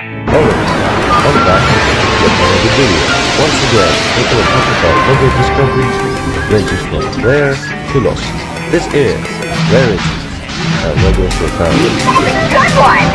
On back with another video. Once again, taking a look at our Lego discoveries, ranges from rare to lost. This is Rarity, a Lego Totality. Good one,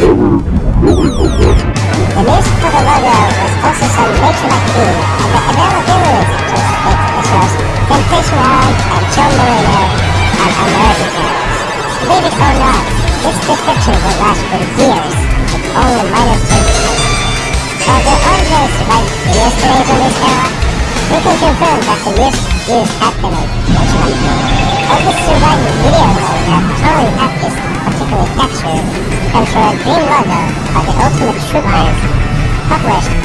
The music for the logo was also some retroactive of the availability of shows Temptation Island and. Believe it or not, this description will last for years only the yesterday's on this we can confirm that the have been original. Of the surviving video mode that totally at this particular texture comes from a green logo of the Ultimate Troopers published